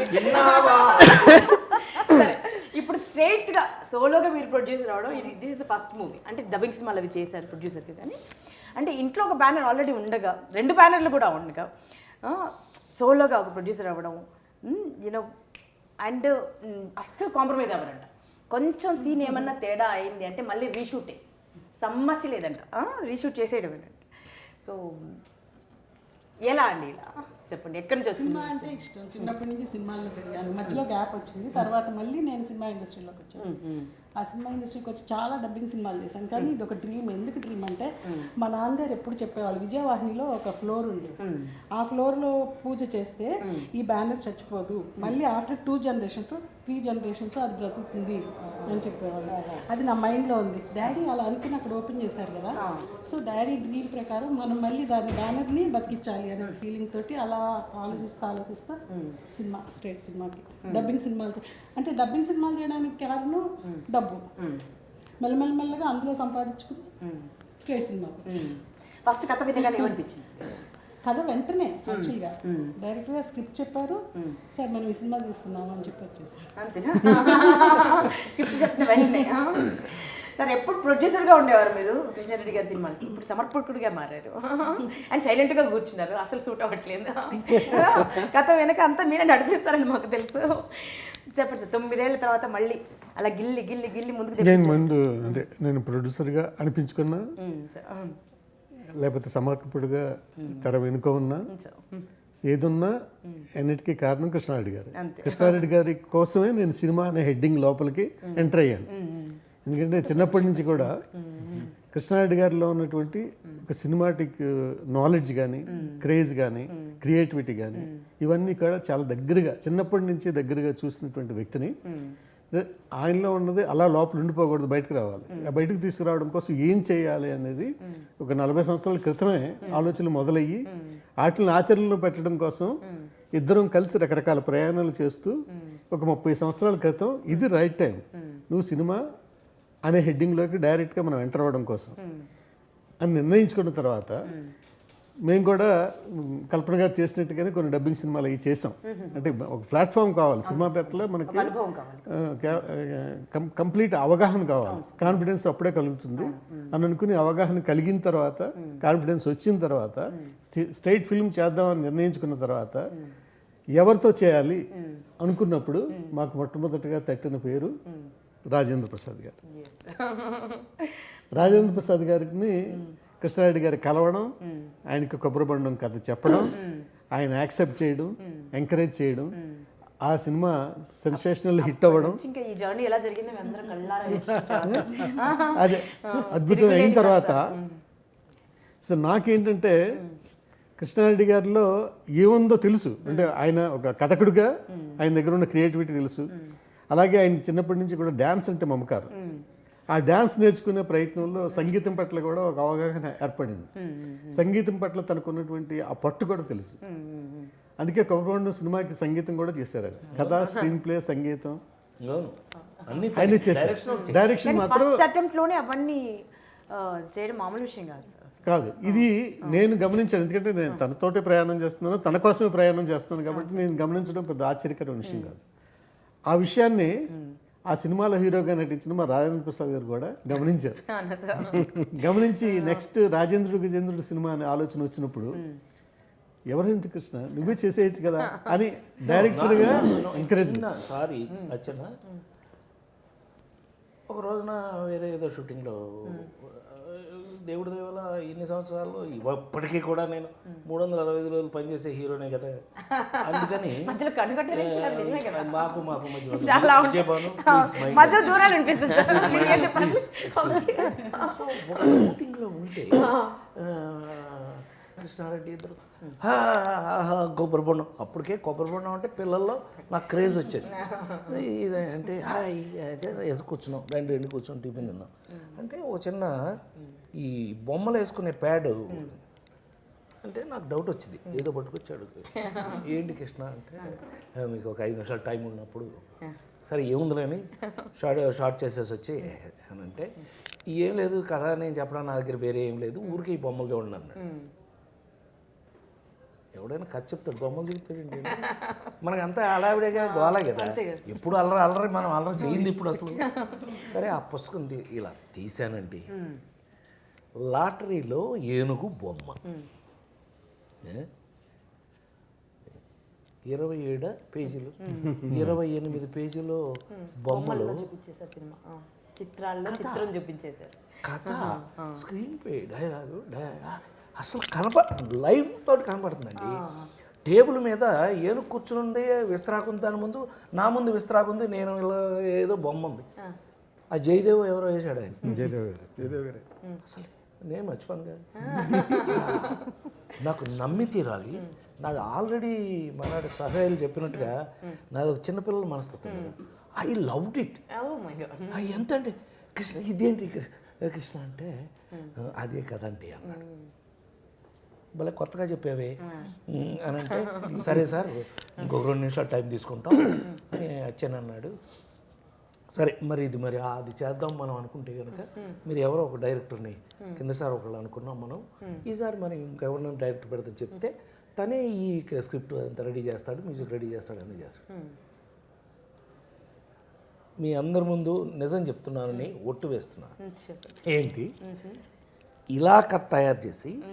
ఇప్పుడు సోలోగా మీరు ప్రొడ్యూసర్ అవడం ఇది this is the first movie అంటే డబ్బింగ్ సినిమాలు అవి చేశారు ప్రొడ్యూసర్కి కానీ. అంటే ఇంట్లో ఒక బ్యానర్ ఆల్రెడీ ఉండగా రెండు బ్యానర్లు కూడా ఉండగా సోలోగా ఒక ప్రొడ్యూసర్ అవ్వడం యూనో అండ్ అస్సలు కాంప్రమైజ్ అవ్వరంట. కొంచెం సీన్ ఏమన్నా తేడా అయింది అంటే మళ్ళీ రీషూటే సమస్య లేదంట. రీషూట్ చేసేయడం సో ఎలా అండి ఇలా? చెప్పండి ఎక్కడి నుంచి వచ్చింది? సినిమా అంటే ఇష్టం. చిన్నప్పటి నుంచి సినిమాల్లో పెరిగాను. మధ్యలో గ్యాప్ వచ్చింది. తర్వాత మళ్ళీ నేను సినిమా ఇండస్ట్రీలోకి వచ్చాను. ఆ సినిమా ఇండస్ట్రీకి వచ్చి చాలా డబ్బింగ్ సినిమాలు చేశాను. కానీ ఇది ఒక డ్రీమ్ ఎందుకు డ్రీమ్ అంటే మా నాన్నగారు ఎప్పుడు చెప్పేవాళ్ళు విజయవాహినిలో ఒక ఫ్లోర్ ఉంది. ఆ ఫ్లోర్లో పూజ చేస్తే ఈ బ్యానర్ చచ్చిపోదు. మళ్ళీ after two generation to three generations అది బ్రతుకుతుంది అని చెప్పేవాళ్ళు. అది నా మైండ్లో ఉంది. డాడీ అలా అనుకుని అక్కడ ఓపెన్ చేశారు కదా. సో డాడీ డ్రీమ్ ప్రకారం మనం మళ్ళీ దాని బ్యానర్ని బతికించాలి అనే ఫీలింగ్ తోటి అలా ఆలోచిస్తా ఆలోచిస్తా సినిమా స్ట్రేట్ సినిమాకి. డబ్బింగ్ సినిమాలతో అంటే డబ్బింగ్ సినిమాలు చేయడానికి కారణం డబ్బు. మెల్లమెల్ల మెల్లగా అందులో సంపాదించుకుని స్ట్రేట్ సినిమాకి ఫస్ట్ కథ ఏమనిపించింది? కథ వెంటనే యాక్చువల్గా డైరెక్ట్గా స్క్రిప్ట్ చెప్పారు. సార్ మనం ఈ సినిమా తీస్తున్నాము అని చెప్పి వచ్చేసారు. అంతేనా? స్క్రిప్ట్ చెప్పిన వెంటనే? సరే ఎప్పుడు ప్రొడ్యూసర్గా ఉండేవారు మీరు? కృష్ణారెడ్డి గారి సినిమాలకి ఇప్పుడు సమర్పకుడిగా మారారు. అండ్ సైలెంట్గా కూర్చున్నారు. అసలు సూట్ అవ్వట్లేదు. కథ వెనక అంతా మీరే నడిపిస్తారని మాకు తెలుసు. చెప్పండి తొమ్మిదేళ్ళ తర్వాత మళ్ళీ అలా గిల్లి గిల్లి గిల్లి ముందుకు నేను ముందు అంటే నేను ప్రొడ్యూసర్గా అనిపించుకున్నా. లేకపోతే సమర్పకుడిగా తెర వెనుక ఉన్నా. ఏదున్నా అన్నిటికీ కారణం కృష్ణారెడ్డి గారు. కృష్ణారెడ్డి గారి కోసమే నేను సినిమా అనే హెడ్డింగ్ లోపలికి ఎంటర్ అయ్యాను. ఎందుకంటే చిన్నప్పటి నుంచి కూడా కృష్ణారెడ్డి గారిలో ఉన్నటువంటి ఒక సినిమాటిక్ నాలెడ్జ్ కానీ క్రేజ్ కానీ క్రియేటివిటీ కానీ ఇవన్నీ కూడా చాలా దగ్గరగా చిన్నప్పటి నుంచి దగ్గరగా చూసినటువంటి వ్యక్తిని. ఆయనలో ఉన్నది అలా లోపల ఉండిపోకూడదు బయటకు రావాలి. ఆ బయటకు తీసుకురావడం కోసం ఏం చేయాలి అనేది ఒక నలభై సంవత్సరాల క్రితమే ఆలోచనలు మొదలయ్యి వాటిని ఆచరణలో పెట్టడం కోసం ఇద్దరం కలిసి రకరకాల ప్రయాణాలు చేస్తూ ఒక ముప్పై సంవత్సరాల క్రితం ఇది రైట్ టైం. నువ్వు సినిమా అనే హెడ్డింగ్లోకి డైరెక్ట్గా మనం ఎంటర్ అవ్వడం కోసం. అని నిర్ణయించుకున్న తర్వాత మేము కూడా కల్పన గారు చేసినట్టుగానే కొన్ని డబ్బింగ్ సినిమాలు అవి చేసాం. అంటే ఒక ప్లాట్ఫామ్ కావాలి. సినిమా పేపర్లో మనకి కంప్లీట్ అవగాహన కావాలి. కాన్ఫిడెన్స్ అప్పుడే కలుగుతుంది. అని అనుకుని అవగాహన కలిగిన తర్వాత కాన్ఫిడెన్స్ వచ్చిన తర్వాత స్ట్రైట్ ఫిల్మ్ చేద్దామని నిర్ణయించుకున్న తర్వాత ఎవరితో చేయాలి అనుకున్నప్పుడు మాకు మొట్టమొదటిగా తట్టిన పేరు రాజేంద్ర ప్రసాద్ గారు. రాజేంద్ర ప్రసాద్ గారిని కృష్ణారెడ్డి గారి కలవడం ఆయనకి కొబ్బరి బండం కథ చెప్పడం ఆయన యాక్సెప్ట్ చేయడం ఎంకరేజ్ చేయడం ఆ సినిమా సెన్సేషనల్ హిట్ అవ్వడం. అదే అద్భుతం అయిన తర్వాత సో నాకేంటంటే కృష్ణారెడ్డి గారిలో ఏముందో తెలుసు. అంటే ఆయన ఒక కథకుడిగా ఆయన దగ్గర ఉన్న క్రియేటివిటీ తెలుసు. అలాగే ఆయన చిన్నప్పటి నుంచి కూడా డ్యాన్స్ అంటే మమకారం. ఆ డ్యాన్స్ నేర్చుకునే ప్రయత్నంలో సంగీతం పట్ల కూడా ఒక అవగాహన ఏర్పడింది. సంగీతం పట్ల తనకున్నటువంటి ఆ పట్టు కూడా తెలుసు. అందుకే కొబ్బరి సినిమాకి సంగీతం కూడా చేశారు ఆయన. కథ స్క్రీన్ ప్లే సంగీతం. ఆయన చేశారు. డైరెక్షన్ మాత్రం అవన్నీ చేయడం మామూలు విషయం కాదు కాదు. ఇది నేను గమనించాను. ఎందుకంటే నేను తనతోటే ప్రయాణం చేస్తున్నాను తన కోసమే ప్రయాణం చేస్తున్నాను కాబట్టి నేను గమనించడం పెద్ద ఆశ్చర్యకరమైన విషయం కాదు. ఆ విషయాన్ని ఆ సినిమాలో హీరోగా నటించిన మా రాజేంద్ర ప్రసాద్ గారు కూడా గమనించారు? గమనించి నెక్స్ట్ రాజేంద్రుడు గజేంద్రుడు సినిమా అనే ఆలోచన వచ్చినప్పుడు ఎవరింటి కృష్ణ నువ్వే చేసేయచ్చు కదా అని డైరెక్టర్గా ఎంకరేజ్ సారీ అచ్చన్న ఒక రోజున వేరే ఏదో షూటింగ్లో దేవుడి దేవల ఇన్ని సంవత్సరాలు ఇప్పటికీ కూడా నేను మూడు వందల అరవై ఐదు రోజులు పనిచేసే హీరోనే కదా. అందుకని మాకు మాకు మధ్య షూటింగ్లో ఉంటే కృష్ణారెడ్డి ఇద్దరు. "హా, హా, హా, కొబ్బరి బొండం. అప్పటికే కొబ్బరి బొండం అంటే పిల్లల్లో నాకు క్రేజ్ వచ్చేసి ఇది అంటే హాయ్ అంటే వేసి కూర్చున్నాం. రెండు రెండు కూర్చొని టిఫిన్ తిందాం అంటే ఓ చిన్న ఈ బొమ్మలు వేసుకునే ప్యాడ్ అంటే నాకు డౌట్ వచ్చింది. ఏదో పట్టుకొచ్చాడు. ఏంటి కృష్ణ అంటే "ఆ, మీకు ఒక ఐదు నిమిషాలు టైం ఉన్నప్పుడు సరే ఏముందిలేని షార్ట్ షార్ట్ చేసేసి వచ్చి అని అంటే ఏం లేదు కథ నేను చెప్పడం నా దగ్గర వేరే ఏం లేదు. ఊరికి ఈ బొమ్మలు చూడండి అన్నాడు. ఎవడైనా కథ చెప్తాడు బొమ్మలు చెప్తాడండి మనకి అంతా అడావిడేగా గోలే కదా. ఎప్పుడు అల్లరి అల్లరి మనం అల్లరి చేయింది ఇప్పుడు అసలు. సరే ఆ పుస్తకం ఇలా తీశానండి. లాటరీలో ఏనుగు బొమ్మ? ఇరవై ఏడు పేజీలు. ఇరవై ఎనిమిది పేజీలు బొమ్మలు. చిత్రాల్లో చిత్రం చూపించేశారు. కథ. స్క్రీన్ ప్లే డైలాగు డై- అసలు కనప లైఫ్ తోటి కనపడుతుందండి. టేబుల్ మీద ఏనుగు కూర్చుని విస్తరాకుంది దాని ముందు నా ముందు విస్తరాకుంది నేను ఇలా ఏదో బొమ్మ ఉంది. ఆ. జయదేవ్ ఎవరో వేసాడు ఆయన. జయదేవ్ గారు. జయదేవ్ గారే. అసలు నేను మర్చిపోను కదా. నాకు నమ్మి తీరాలి. నాది ఆల్రెడీ మనాడు సహాయాలు చెప్పినట్టుగా నాది ఒక చిన్నపిల్లల మనస్తత్వం I loved it. Oh my god. ఆ, ఎంత అండి కృష్ణ ఇదేంటి? కృష్ణ అంటే అదే కదండి అన్నాడు. భలే కొత్తగా చెప్పావే. అని అంటే సరే సార్ ఇంకొక రెండు నిమిషాలు టైం తీసుకుంటాం అని అన్నాడు సరే మరి ఇది మరి అది చేద్దాం మనం అనుకుంటే కనుక మీరు ఎవరో ఒక డైరెక్టర్ని కింద సార్ ఒకళ్ళు అనుకున్నాం మనం. ఈసారి మరి ఇంకెవరినైనా డైరెక్టర్ పెడతాం చెప్తే తనే ఈ స్క్రిప్ట్ అంతా రెడీ చేస్తాడు మ్యూజిక్ రెడీ చేస్తాడు అన్నీ చేస్తాడు. మీ అందరి ముందు నిజం చెప్తున్నానని ఒట్టు వేస్తున్నాను ఏంటి? ఇలా కథ తయారు చేసి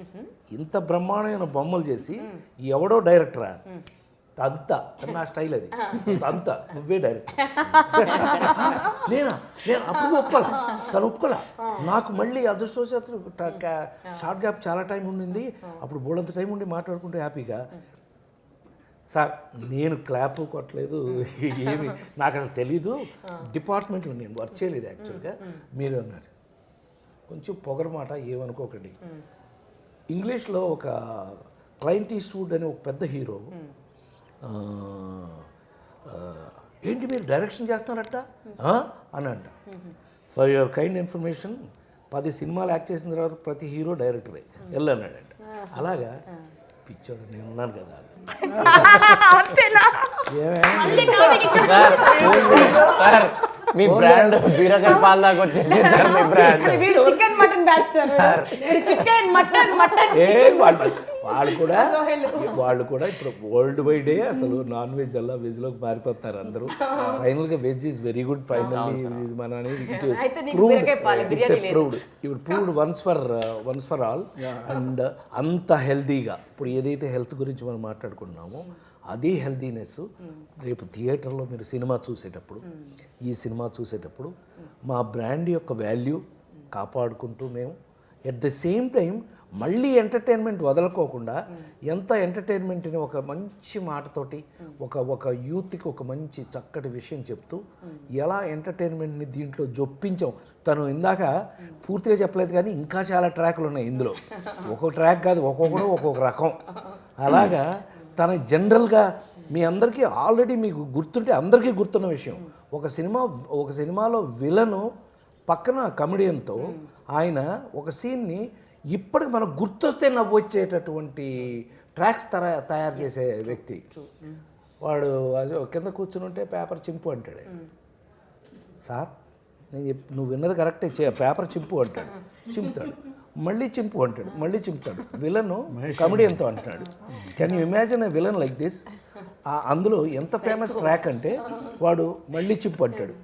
ఇంత బ్రహ్మాండమైన బొమ్మలు చేసి ఎవడో డైరెక్టరా అంతా నా స్టైల్ అది. అంతా నువ్వే డైరెక్టర్. నేనా? నేను అప్పుడు ఒప్పుకోలే. తను ఒప్పుకోలే. నాకు మళ్ళీ అదృష్టవశాత్తు షార్ట్ గ్యాప్ చాలా టైం ఉండింది. అప్పుడు బోళ్ళంత టైం ఉండి మాట్లాడుకుంటే హ్యాపీగా. సార్ నేను క్లాప్ కొట్టలేదు. ఏమి? నాకు అసలు తెలీదు. డిపార్ట్మెంట్లో నేను వర్క్ చేయలేదు యాక్చువల్గా. మీరు అన్నారు. కొంచెం పొగరు మాట ఏమనుకోకండి ఇంగ్లీష్లో ఒక క్లయింట్ ఈస్ట్వుడ్ అనే ఒక పెద్ద హీరో ఏంటి మీరు డైరెక్షన్ చేస్తున్నారట? ఆ? అని అంట ఫర్ యువర్ కైండ్ ఇన్ఫర్మేషన్ పది సినిమాలు యాక్ట్ చేసిన తర్వాత ప్రతి హీరో డైరెక్టరే. వెళ్ళన్నాడంట అలాగా? పిచ్చోడు నేను ఉన్నాను కదా. ఏమే సార్ మీ బ్రాండ్ బీరకాయ పాల దాకా వచ్చేసి సార్ మీ బ్రాండ్. వీడు చికెన్ మటన్ బ్యాచ్ సార్. వీడు చికెన్ మటన్ మటన్ ఏ వాళ్ళు వాళ్ళు కూడా వాళ్ళు కూడా ఇప్పుడు వరల్డ్ వైడే అసలు నాన్ వెజ్ అలా వెజ్లోకి మారిపోతున్నారు అందరూ. ఫైనల్గా veg is very good finally మన అనేది ఇట్స్. ప్రూవ్డ్ ఇప్పుడు proved once for once for all and అంత హెల్దీగా ఇప్పుడు ఏదైతే హెల్త్ గురించి మనం మాట్లాడుకుంటున్నామో అదే హెల్దీనెస్ రేపు థియేటర్లో మీరు సినిమా చూసేటప్పుడు ఈ సినిమా చూసేటప్పుడు మా బ్రాండ్ యొక్క వాల్యూ కాపాడుకుంటూ మేము ఎట్ ద సేమ్ టైం మళ్ళీ ఎంటర్టైన్మెంట్ వదలకోకుండా ఎంత ఎంటర్టైన్మెంట్ని ఒక మంచి మాటతోటి ఒక ఒక యూత్కి ఒక మంచి చక్కటి విషయం చెప్తూ ఎలా ఎంటర్టైన్మెంట్ని దీంట్లో జొప్పించాం. తను ఇందాక పూర్తిగా చెప్పలేదు కానీ ఇంకా చాలా ట్రాక్లు ఉన్నాయి ఇందులో. ఒక్కొక్క ట్రాక్ కాదు ఒక్కొక్కడు ఒక్కొక్క రకం. అలాగా తన జనరల్గా మీ అందరికీ ఆల్రెడీ మీకు గుర్తుంటే అందరికీ గుర్తున్న విషయం. ఒక సినిమా ఒక సినిమాలో విలను పక్కన కమెడియన్తో ఆయన ఒక సీన్ని ఇప్పటికి మనకు గుర్తొస్తే నవ్వు వచ్చేటటువంటి ట్రాక్స్ తర తయారు చేసే వ్యక్తి. వాడు అది కింద కూర్చుని ఉంటే పేపర్ చింపు అంటాడు సార్ నేను చెప్ నువ్వు విన్నది కరెక్టే పేపర్ చింపు అంటాడు. చింపుతాడు. మళ్ళీ చింపు అంటాడు మళ్ళీ చింపుతాడు. విలన్ కమెడియన్తో అంటాడు. Can you imagine a villain like this అందులో ఎంత ఫేమస్ ట్రాక్ అంటే వాడు మళ్ళీ చింపు అంటాడు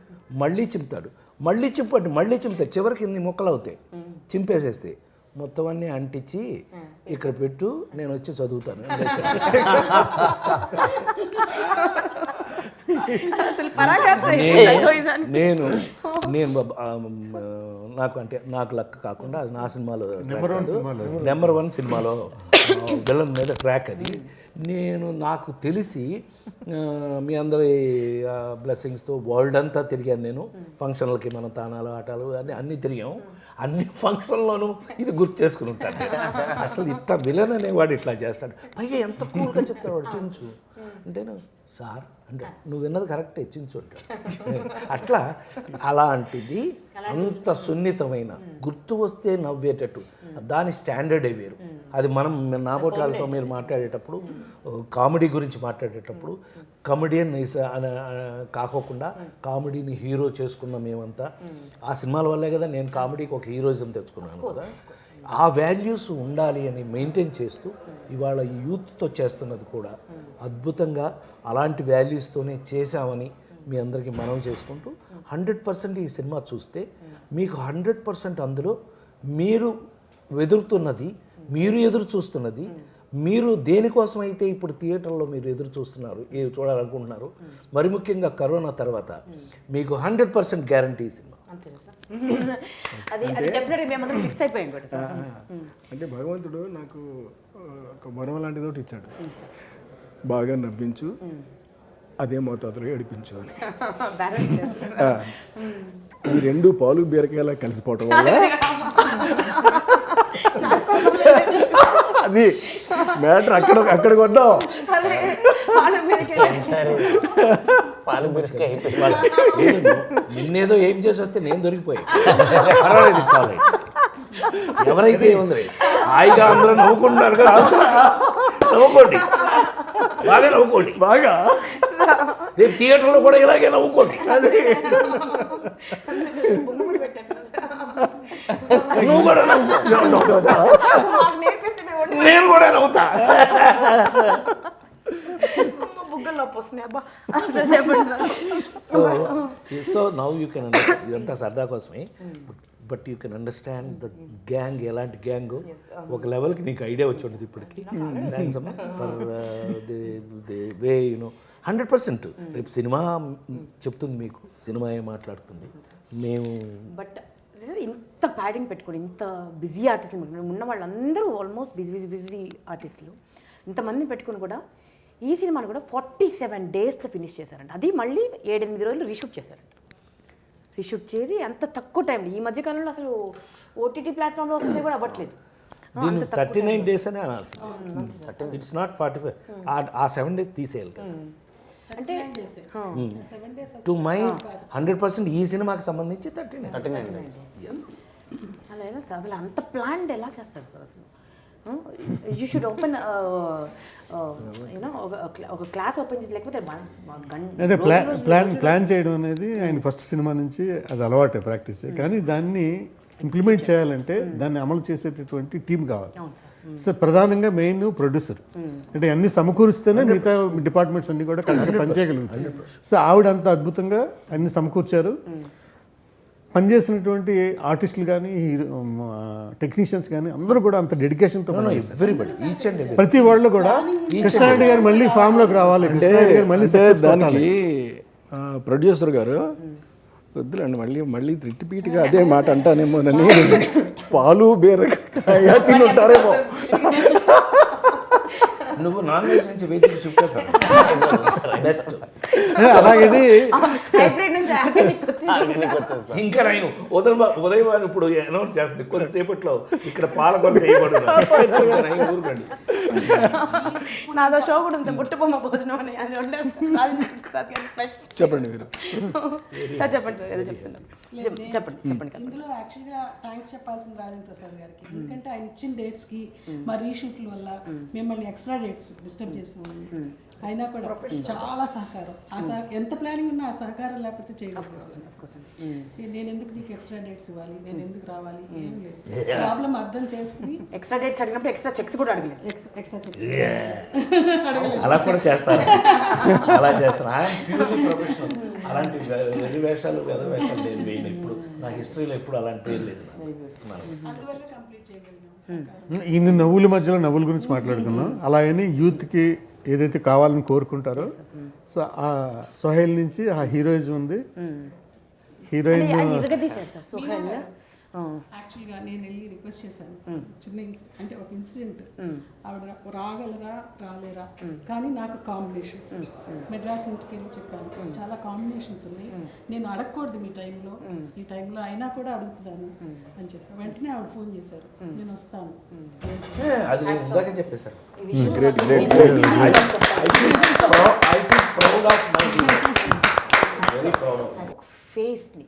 మళ్ళీ చింపుతాడు. మళ్ళీ చింపు అంటే మళ్ళీ చింపుతాడు. చివరికి ఇన్ని ముక్కలు అవుతాయి. చింపేసేస్తే మొత్తం అన్నీ అంటించి ఇక్కడ పెట్టు నేను వచ్చి చదువుతాను. నేను నేను నేను నాకు అంటే నాకు లక్ కాకుండా అది నా సినిమాలో నెంబర్ వన్ సినిమాలో. విలన్ మీద ట్రాక్ అది. నేను నాకు తెలిసి మీ అందరి బ్లెస్సింగ్స్తో వరల్డ్ అంతా తిరిగాను నేను. ఫంక్షన్లకి మన తానాలు ఆటలు అన్ని అన్నీ తిరిగాం. అన్ని ఫంక్షన్లోనూ ఇది గుర్తు చేసుకుని ఉంటాను. అసలు ఇట్లా విలన్ అనేవాడు ఇట్లా చేస్తాడు. పైగా ఎంత కూల్గా చెప్తాడు వాడు చించు అంటే సార్ అంటే నువ్వు విన్నది కరెక్టే చించు అంటాడు. అట్లా అలాంటిది అంత సున్నితమైన గుర్తు వస్తే నవ్వేటట్టు. దాని స్టాండర్డే వేరు. అది మనం వాళ్ళతో మీరు మాట్లాడేటప్పుడు కామెడీ గురించి మాట్లాడేటప్పుడు కమెడియన్ కాకోకుండా కామెడీని హీరో చేసుకున్న మేమంతా ఆ సినిమాల వల్లే కదా నేను కామెడీకి ఒక హీరోయిజం తెచ్చుకున్నాను కదా. ఆ వాల్యూస్ ఉండాలి అని మెయింటైన్ చేస్తూ ఇవాళ ఈ యూత్తో చేస్తున్నది కూడా అద్భుతంగా అలాంటి వాల్యూస్తోనే చేశామని మీ అందరికీ మనం చేసుకుంటూ హండ్రెడ్ పర్సెంట్ ఈ సినిమా చూస్తే మీకు హండ్రెడ్ పర్సెంట్ అందులో మీరు వెదురుతున్నది మీరు ఎదురు చూస్తున్నది మీరు దేనికోసం అయితే ఇప్పుడు థియేటర్లో మీరు ఎదురు చూస్తున్నారు ఏ చూడాలనుకుంటున్నారు మరి ముఖ్యంగా కరోనా తర్వాత మీకు హండ్రెడ్ పర్సెంట్ గ్యారంటీ ఈ సినిమా. అంటే భగవంతుడు నాకు ఒక వరం లాంటిది ఒకటి ఇచ్చాడు. బాగా నవ్వించు. అదే మోతాదులో ఏడిపించు అని. బ్యాలెన్స్ చేస్తాను ఆ, ఈ రెండు పాలు బీరకాయలా కలిసిపోవటం వల్ల అది మ్యాటర్ అక్కడ అక్కడికి వద్దాం పాలు బీరకాయ. నిన్నేదో ఏం చేసి వస్తే నేను దొరికిపోయా. పర్వాలేదు right. ఎవరైతే ఉంది హాయిగా అందరూ నవ్వుకుంటున్నారు కదా అవసరం. నవ్వుకోండి. బాగా నవ్వుకోండి. బాగా? రేపు థియేటర్లో కూడా ఇలాగే నవ్వుకోండి. నువ్వు కూడా నవ్వుకో వండి నేను కూడా నవ్వుతా. So so now you can understand ఇదంతా సరదా కోసమే. But you can understand the gang ఎలాంటి గ్యాంగ్? ఒక లెవెల్కి నీకు ఐడియా వచ్చి ఉండదు ఇప్పటికి. The way you know hundred percent రేపు సినిమా చెప్తుంది మీకు. సినిమా ఏం మాట్లాడుతుంది? మేము బట్ ఇంత ప్యాడింగ్ పెట్టుకొని ఇంత బిజీ ఆర్టిస్టులు ఉన్న వాళ్ళందరూ ఆల్మోస్ట్ బిజీ బిజీ బిజీ ఆర్టిస్టులు ఇంతమందిని పెట్టుకొని కూడా ఈ సినిమాను కూడా ఫార్టీ సెవెన్ డేస్లో ఫినిష్ చేశారంట. అది మళ్ళీ ఏడెనిమిది రోజులు రీషూట్ చేశారంట. రీషూట్ చేసి అంత తక్కువ టైంలో ఈ మధ్య కాలంలో అసలు ఓటీటీ ప్లాట్ఫామ్లో వస్తుంది కూడా అవ్వట్లేదు. దీన్ని థర్టీ నైన్ డేస్ అనే అనాల్సి it's not forty five ah seven days తీసేయాలి కదా. అంటే టు మై హండ్రెడ్ పర్సెంట్ ఈ సినిమాకి సంబంధించి థర్టీ నైన్ థర్టీ నైన్ అలా అసలు అంత ప్లాన్డ్ ఎలా చేస్తారు సార్ అసలు? యూ షుడ్ ఓపెన్ యూనో ఒక ఒక క్లాస్ ఓపెన్ చేసి లేకపోతే వన్- వన్ గంట అంటే ప్లాన్ ప్లాన్ ప్లాన్ చేయడం అనేది ఆయన ఫస్ట్ సినిమా నుంచి అది అలవాటే ప్రాక్టీస్ కానీ దాన్ని ఇంప్లిమెంట్ చేయాలంటే దాన్ని అమలు చేసేటటువంటి టీం కావాలి. సో ప్రధానంగా మెయిన్ ప్రొడ్యూసర్ అంటే అన్ని సమకూరిస్తేనే మిగతా డిపార్ట్మెంట్స్ అన్ని కూడా కరెక్ట్గా పనిచేయగలుగుతాయి. సో ఆవిడ అంత అద్భుతంగా అన్ని సమకూర్చారు. పనిచేసినటువంటి ఆర్టిస్టులు కానీ టెక్నీషియన్స్ కానీ అందరూ కూడా అంత డెడికేషన్తో పనిచేశారు ఎవ్రీబడి ఈచ్ అండ్ ఎవ్రీ ప్రతి వాళ్ళు కూడా కృష్ణారెడ్డి గారు మళ్ళీ ఫామ్లోకి రావాలి కృష్ణారెడ్డి గారు మళ్ళీ దానికి ప్రొడ్యూసర్ గారు వద్దులండి మళ్ళీ మళ్ళీ రిపీట్గా అదే మాట అంటానేమోనని పాలు బీరకాయ తిని ఉంటారేమో. నువ్వు నాన్ వెజ్ నుంచి వెజ్ బెస్ట్ అలాగేది ఇంకా నయం ఉదయం ఉదయం ఇప్పుడు అనౌన్స్ చేస్తుంది. కొంతసేపట్లో ఇక్కడ పాలకొల చేయబడు ఊరుకోండి. నాదో షో కూడా ఉంది. బుట్టబొమ్మ భోజనం అని. అది చెప్పండి మీరు. సార్ చెప్పండి. సార్ ఏదో చెప్తున్నారు చెప్పండి చెప్పండి ఇందులో యాక్చువల్గా థ్యాంక్స్ చెప్పాల్సింది రాజేంద్ర ప్రసాద్ గారికి. ఎందుకంటే ఆయన ఇచ్చిన డేట్స్కి మా రీషూట్ల వల్ల మిమ్మల్ని ఎక్స్ట్రా డేట్స్ డిస్టర్బ్ చేసినాము అయినా కూడా చాలా సహకారం. ఆ సహ ఎంత ప్లానింగ్ ఉన్నా ఆ సహకారం లేకపోతే చేయలేకపోతున్నాను నేను ఎందుకు నీకు ఎక్స్ట్రా డేట్స్ ఇవ్వాలి? నేను ఎందుకు రావాలి? ఏం లేదు. ప్రాబ్లం అర్థం చేసుకుని ఎక్స్ట్రా డేట్స్ అడిగినప్పుడు ఎక్స్ట్రా చెక్స్ కూడా అడగలేదు. ఎక్స్ట్రా అలా కూడా చేస్తారు? అలా చేస్తాను అలాంటి వెర్రి వేషాలు వెద వేషాలు లేదు వేయను ఇప్పుడు నా హిస్టరీలో ఎప్పుడు అలాంటి పేరు లేదు ఇన్ని నవ్వుల మధ్యలో నవ్వుల గురించి మాట్లాడుకున్నాం అలాగని యూత్కి ఏదైతే కావాలని కోరుకుంటారో సో ఆ సోహెల్ నుంచి ఆ హీరోయిజం ఉంది. హీరోయిన్ యాక్చువల్గా నేను వెళ్ళి రిక్వెస్ట్ చేశాను. చిన్న ఇన్సిడెంట్ అంటే ఒక ఇన్సిడెంట్ ఆవిడ రాగలరా రాలేరా? కానీ నాకు కాంబినేషన్స్ మెడ్రాస్ ఇంటికి వెళ్ళి చెప్పాను. చాలా కాంబినేషన్స్ ఉన్నాయి. నేను అడగకూడదు మీ టైంలో. ఈ టైంలో అయినా కూడా అడుగుతున్నాను అని చెప్పి. వెంటనే ఆవిడ ఫోన్ చేశారు. నేను వస్తాను. ఒక ఫేస్ని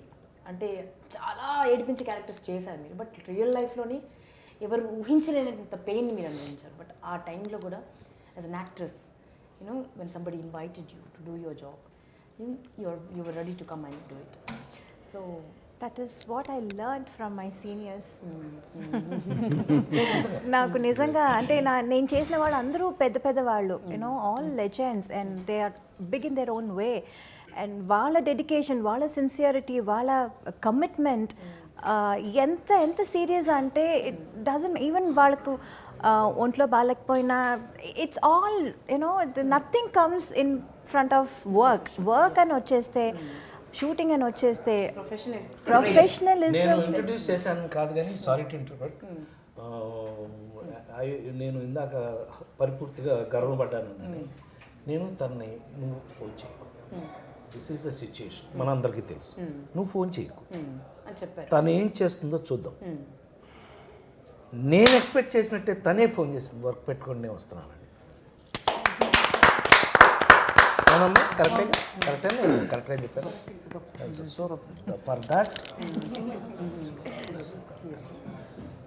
అంటే చాలా ఏడిపించే క్యారెక్టర్స్ చేశారు మీరు. బట్ రియల్ లైఫ్లోని ఎవరు ఊహించలేనంత పెయిన్ మీరు అనుభవించారు. బట్ ఆ టైంలో కూడా as an actress you know when somebody invited you to do your job your your ready to come and do it so that is what I learn from my seniors నాకు నిజంగా అంటే నా నేను చేసిన వాళ్ళు అందరూ పెద్ద పెద్ద వాళ్ళు you know all legends and they are big in their own way and వాళ్ళ డెడికేషన్ వాళ్ళ సిన్సియరిటీ వాళ్ళ కమిట్మెంట్ ఎంత ఎంత సీరియస్ అంటే ఇట్ డజన్ ఈవెన్ వాళ్ళకు uh, ఒంట్లో బాగాలేకపోయినా it's all you know nothing comes in front of work work అని వచ్చేస్తే షూటింగ్ అని వచ్చేస్తే ప్రొఫెషన్ నేను ప్రొఫెషనలిజం ఇంట్రడ్యూస్ చేశాను కాదు కానీ సారీ టు ఇంటర్ప్రెట్ నేను ఇందాక పరిపూర్తిగా గర్వపడ్డాను నేను తనని నువ్వు ఫోన్ చేయకు. దిస్ ఈస్ ద సిచ్యుయేషన్ మనందరికీ తెలుసు. నువ్వు ఫోన్ చేయకు. అని చెప్పారు. తను ఏం చేస్తుందో చూద్దాం. నేను ఎక్స్పెక్ట్ చేసినట్టే తనే ఫోన్ చేస్తుంది వర్క్ పెట్టుకొని నేను వస్తున్నానండి అవునమ్మా కరెక్టే? కరెక్టే? కరెక్టే చెప్పాను. సో ఫర్ దాట్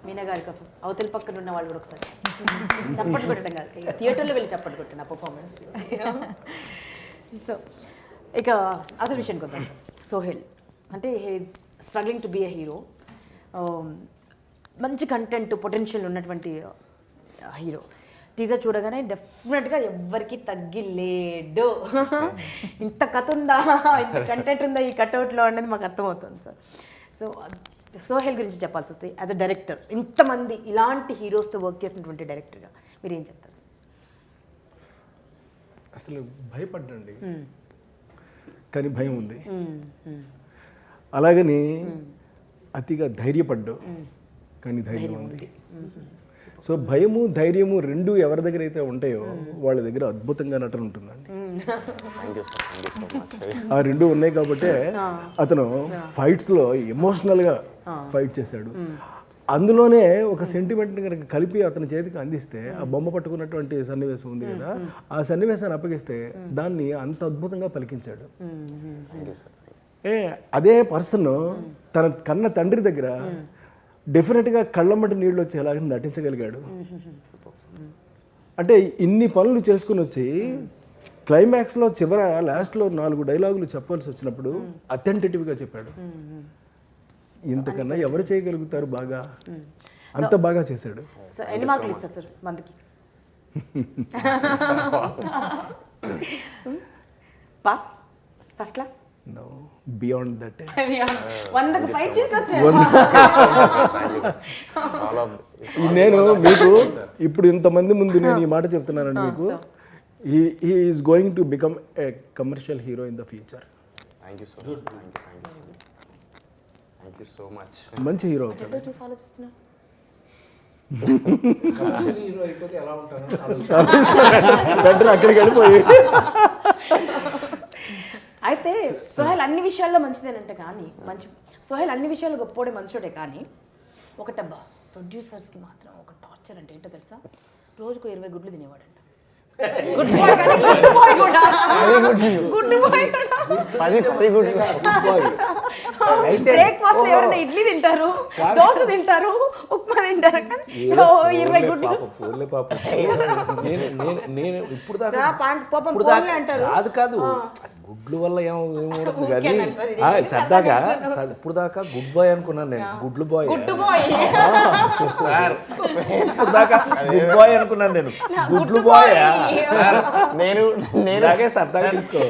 మీనా గారి కోసం అవతల పక్కన ఉన్న వాళ్ళు కూడా ఒకసారి చప్పట్లు కొట్టడం కాదు. ఇక థియేటర్లో వెళ్ళి చప్పట్లు కొట్టిన పర్ఫార్మెన్స్ సో ఇక అసలు విషయానికి వద్దాం. సోహెల్. అంటే struggling to be a hero మంచి కంటెంట్ పొటెన్షియల్ ఉన్నటువంటి హీరో టీజర్ చూడగానే డెఫినెట్గా ఎవ్వరికి తగ్గిలేడు. ఇంత కథ ఉందా? ఇంత కంటెంట్ ఉందా? ఈ కట్అవుట్లో అనేది మాకు అర్థమవుతుంది సార్ సో సోహెల్ గురించి చెప్పాల్సి వస్తే యాజ్ అ డైరెక్టర్ ఇంతమంది ఇలాంటి హీరోస్తో వర్క్ చేసినటువంటి డైరెక్టర్గా మీరు ఏం చెప్తారు సార్ అసలు భయపడ్డండి. కానీ భయం ఉంది. అలాగని అతిగా ధైర్యపడ్డు. కానీ ధైర్యం ఉంది. సో భయము ధైర్యము రెండు ఎవరి దగ్గర అయితే ఉంటాయో వాళ్ళ దగ్గర అద్భుతంగా నటన ఉంటుందండి. ఆ రెండు ఉన్నాయి కాబట్టి అతను ఫైట్స్లో ఎమోషనల్గా ఫైట్ చేశాడు. అందులోనే ఒక సెంటిమెంట్ కనుక కలిపి అతని చేతికి అందిస్తే ఆ బొమ్మ పట్టుకున్నటువంటి సన్నివేశం ఉంది కదా ఆ సన్నివేశాన్ని అప్పగిస్తే దాన్ని అంత అద్భుతంగా పలికించాడు. ఏ అదే పర్సన్ తన కన్న తండ్రి దగ్గర డెఫినెట్గా కళ్ళమ్మటి నీళ్ళు వచ్చేలాగా నటించగలిగాడు. అంటే ఇన్ని పనులు చేసుకుని వచ్చి క్లైమాక్స్లో చివర లాస్ట్లో నాలుగు డైలాగులు చెప్పాల్సి వచ్చినప్పుడు అథెంటిటివ్గా చెప్పాడు. ఇంతకన్నా ఎవరు చేయగలుగుతారు బాగా? అంత బాగా చేశాడు. సో ఎన్ని మార్కులు ఇస్తారు సార్ మందికి? Pass first class no beyond that వందకు పై చేసి వచ్చాయి. చాలా నేను మీకు ఇప్పుడు ఇంతమంది ముందు నేను ఈ మాట చెప్తున్నానండి మీకు. ఈ is going to become a commercial hero in the future thank you so much thank you so much మంచి హీరో అవుతాడు బెటర్ అక్కడికి వెళ్ళిపోయి. అయితే సోహెల్ అన్ని విషయాల్లో మంచిదేనంటే కానీ మంచి సోహెల్ అన్ని విషయాలు గొప్పోడే మంచోడే కానీ ఒకటబ్బా ప్రొడ్యూసర్స్కి మాత్రం ఒక టార్చర్ అంటే ఏంటో తెలుసా? రోజుకు ఇరవై గుడ్లు తినేవాడంట. గుడ్ బాయ్ కానీ గుడ్ బాయ్ కూడా బ్రేక్ఫాస్ట్ ఎవరైనా ఇడ్లీ తింటారు దోశ తింటారు ఉప్మా తింటారు? ఇరవై గుడ్లు. నేను నేను ఇప్పుడు దాకా పాపం అంటారు. కాదు కాదు. గుడ్లు వల్ల ఏమో ఏమవుతుంది కానీ సరదాగా స- ఇప్పుడు దాకా గుడ్ బాయ్ అనుకున్నాను నేను. గుడ్లు బాయ్. Good bye. సార్. ఇప్పుడు దాకా గుడ్ బాయ్ అనుకున్నాను నేను. గుడ్లు బాయ్? సార్ నేను నేను ఇలాగే సరదాగా తీసుకో.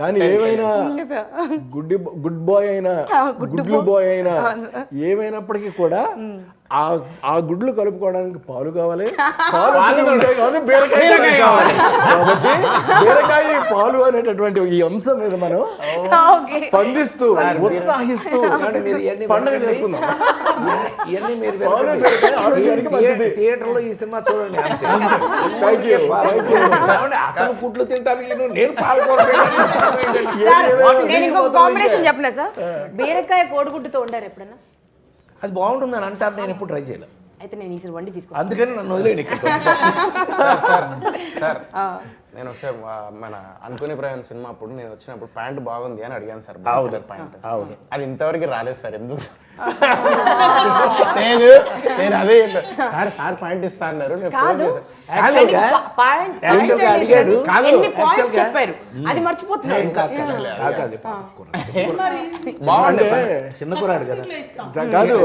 కానీ ఏమైనా గుడ్డి గుడ్ బాయ్ అయినా గుడ్లు బాయ్ అయినా ఏమైనప్పటికీ కూడా ఆ ఆ గుడ్లు కలుపుకోవడానికి పాలు కావాలి? పాలు కానీ బీరకాయ కావాలి. కాబట్టి బీరకాయ పాలు అనేటటువంటి ఈ అంశం మీద మనం ఓకే. స్పందిస్తూ ఉత్సాహిస్తూ పండుగ. చేసుకుందాం. ఇవన్నీ మీరు. థియేటర్లో ఈ సినిమా చూడండి అతను గుడ్లు తింటానికి నువ్వు నేను పాల్గొన సార్ కాంబినేషన్ బీరకాయ కోడిగుడ్డుతో వండారు ఎప్పుడన్నా? అది బాగుంటుందని అంటారు నేను ఎప్పుడు ట్రై చేయలేదు. అయితే నేను ఈసారి వండి తీసుకో. అందుకని నన్ను ఇక్కడ. సార్ సార్ నేను ఒకసారి మన అనుకునే ప్రయాణం సినిమా అప్పుడు నేను వచ్చినప్పుడు ప్యాంట్ బాగుంది అని అడిగాను సార్ బ్లాక్ ప్యాంట్. అది ఇంతవరకు రాలేదు సార్ ఎందుకు సార్? నేను నేను అదే. సార్ సార్ ప్యాంట్ ఇస్తా అన్నారు. కాదు. అడిగాడు. కాదు, అది మర్చిపోతున్నారు. ఏం కాదు కాదు, కాదు, కాదు, పాపం కుర్రాడు. బాగుంది. చిన్న కదా కాదు కాదు.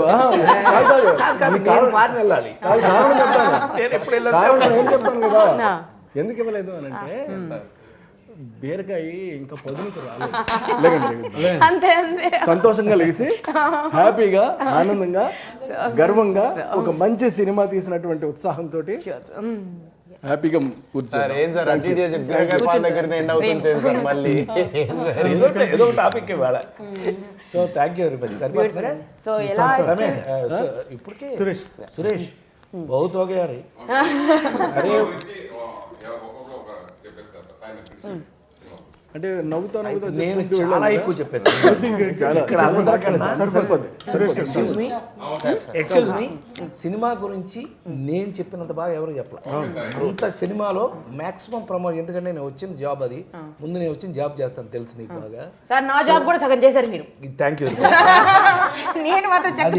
ఎందుకు ఇవ్వలేదు అని అంటే బీరకాయ ఇంకా పొదునుకు రాలేదు. లేకండి, లేకండి. అంతే అంతే. సంతోషంగా లేచి హ్యాపీగా ఆనందంగా గర్వంగా ఒక మంచి సినిమా తీసినటువంటి ఉత్సాహంతో హ్యాపీగా కూర్చో సార్ ఏం సార్ అటు ఇటు చెప్పి బీరకాయ పాల దగ్గర ఎండ్ అవుతుంది ఏం సార్ మళ్ళీ ఏదో టాపిక్ ఇవాళ so thank you very much సరిపోతుందా సో ఎలా రమే ఆ, సో やろうから、やったら大変な苦しい。うん చాలా ఇక్కడ అందరికన్నా సరిపోద్ది ఎక్స్క్యూజ్ మీ ఎక్స్క్యూజ్ మీ సినిమా గురించి నేను చెప్పినంత బాగా ఎవరు చెప్పలేదు అంత సినిమాలో మాక్సిమం ప్రమోట్ ఎందుకంటే నేను వచ్చిన జాబ్ అది. ముందు నేను వచ్చిన జాబ్ చేస్తాను తెలుసు నీకు బాగా. సార్ నా జాబ్ కూడా సగం చేశారు మీరు. థ్యాంక్ యూ నేను మాత్రం సగం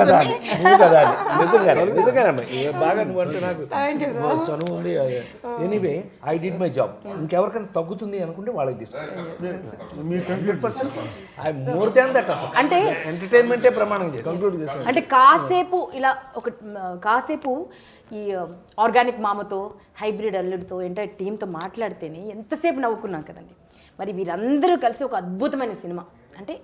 కదా చూడండి. నిజంగానే బాగా నువ్వు అంటే నాకు చనువు ఉంది anyway I did my job ఇంకెవరికైనా తగ్గుతుంది అనుకుంటే వాళ్ళకి తీసుకో hundred percent I more than that అసలు అంటే ఎంటర్టైన్మెంటే ప్రమాణం చేసి అంటే కాసేపు ఇలా ఒక కాసేపు ఈ ఆర్గానిక్ మామతో హైబ్రిడ్ అల్లుడితో ఎంటైర్ టీంతో మాట్లాడితేనే ఎంతసేపు నవ్వుకున్నాం కదండి. మరి వీరందరూ కలిసి ఒక అద్భుతమైన సినిమా. అంటే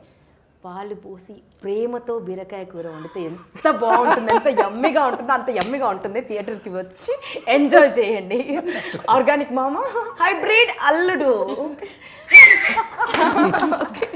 పాలు పోసి ప్రేమతో బీరకాయ కూర వండితే ఎంత బాగుంటుంది ఎంత యమ్మిగా ఉంటుందో అంత యమ్మిగా ఉంటుంది థియేటర్కి వచ్చి ఎంజాయ్ చేయండి. ఆర్గానిక్ మామ? హైబ్రిడ్ అల్లుడు.